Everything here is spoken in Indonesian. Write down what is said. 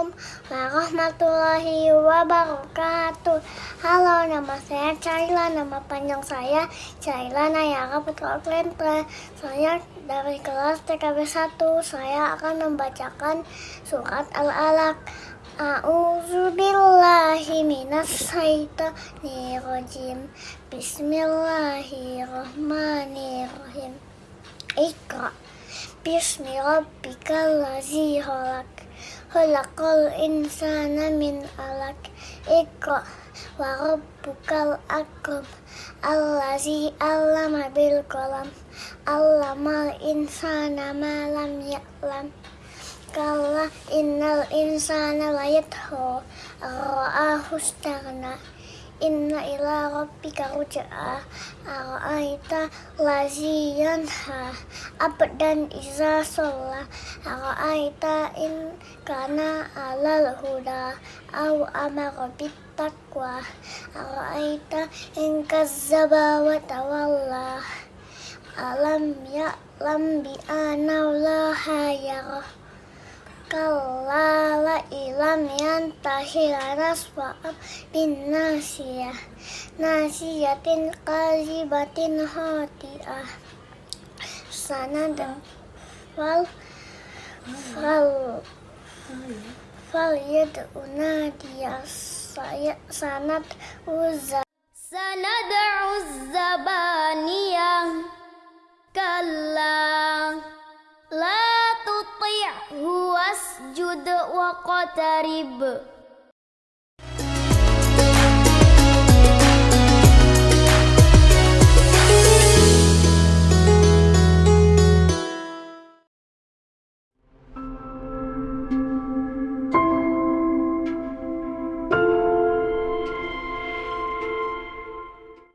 warahmatullahi wabarakatuh. Halo nama saya Caila Nama panjang saya Caila Nayara Putra Klentra Saya dari kelas TKB 1 Saya akan membacakan surat Al-Alaq. A'udzu billahi minas syaitonir Bismillahirrahmanirrahim. Iqra بيشني ربي كلا زيهرك خلق الإنسان من ألك اقرأ وربك الأكرم الذي علم بالقلم علم الإنسان ما لم يعلم كلا إن الإنسان ليطغى رآه استغنى Inna ila rabbika ruj'a Ara'aita lazi yanha Abdan iza sholla Ara'aita in kana alal huda. Au amara bittaqwa. Ara'aita in kazzaba wa tawalla. Alam ya'lam bi'ana allaha yarah kalala ilam yantahi lanasfa'am bin nasia nasiatin kali batin hati ah sana dan fal fal fal yad saya sanad uzah sanad uzah واقترب